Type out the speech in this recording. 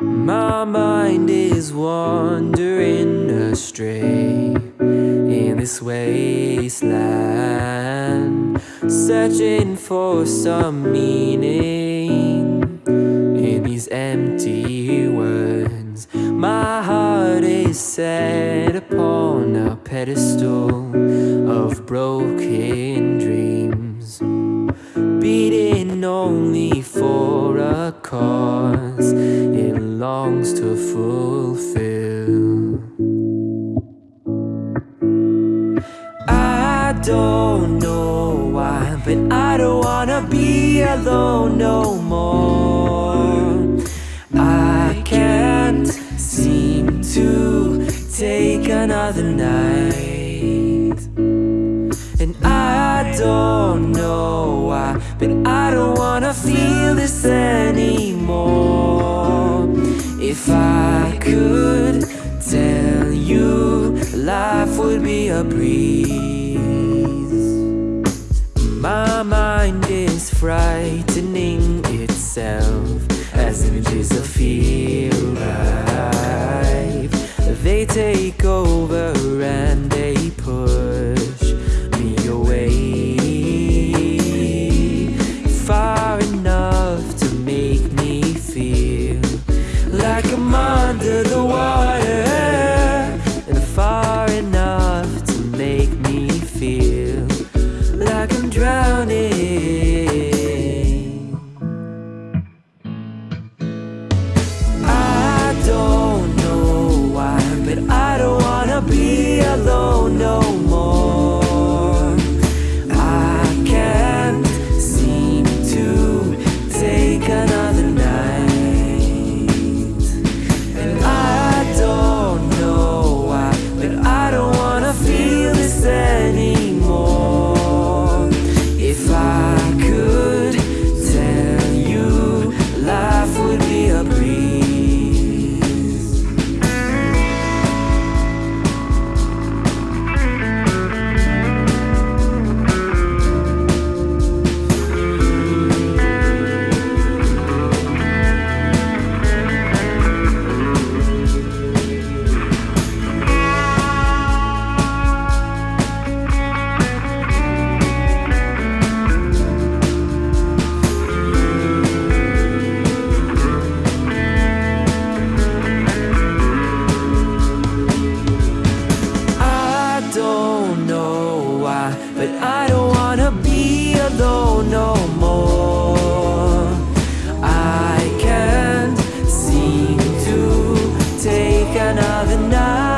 My mind is wandering astray in this wasteland, searching for some meaning in these empty words. My heart is set upon a pedestal of broken dreams, beating only for a cause fulfill. I don't know why, but I don't wanna be alone no more. I can't seem to take another night. And I don't know why, but I don't wanna feel this anymore. If I could tell you, life would be a breeze. My mind is frightening itself as images of fear like I'm under the water And far enough to make me feel Like I'm drowning. another night.